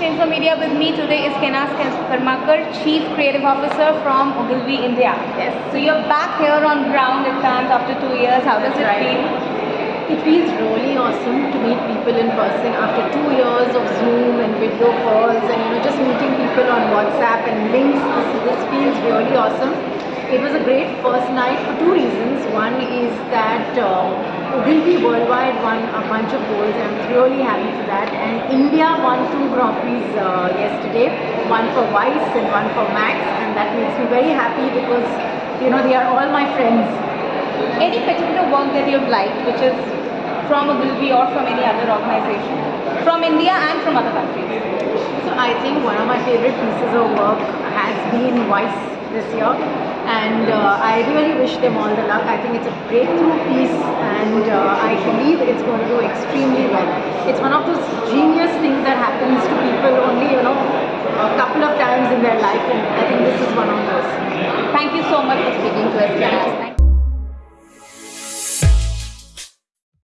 Infomedia. With me today is Kainaz Karmakar, Chief Creative Officer from Ogilvy India. Yes. So you're back here on ground at Cannes after two years. How does That's it right. feel? It feels really awesome to meet people in person after two years of Zoom and video calls and you know just meeting people on WhatsApp and links. This, this feels really awesome. It was a great first night for two reasons. One is that uh, Ogilvy Worldwide won a bunch of goals and I'm really happy for that. And India won two Grand Prix uh, yesterday, one for Vice and one for Max and that makes me very happy because you know they are all my friends Any particular work that you've liked, which is from Ogilvy or from any other organization, from India and from other countries? So I think one of my favorite pieces of work has been Vice this year and uh, I really wish them all the luck. I think it's a breakthrough piece and uh, I believe it's going to do extremely well. It's one of those genius things that happens to people only, you know, a couple of times in their life and I think this is one of those. Thank you so much for speaking to us,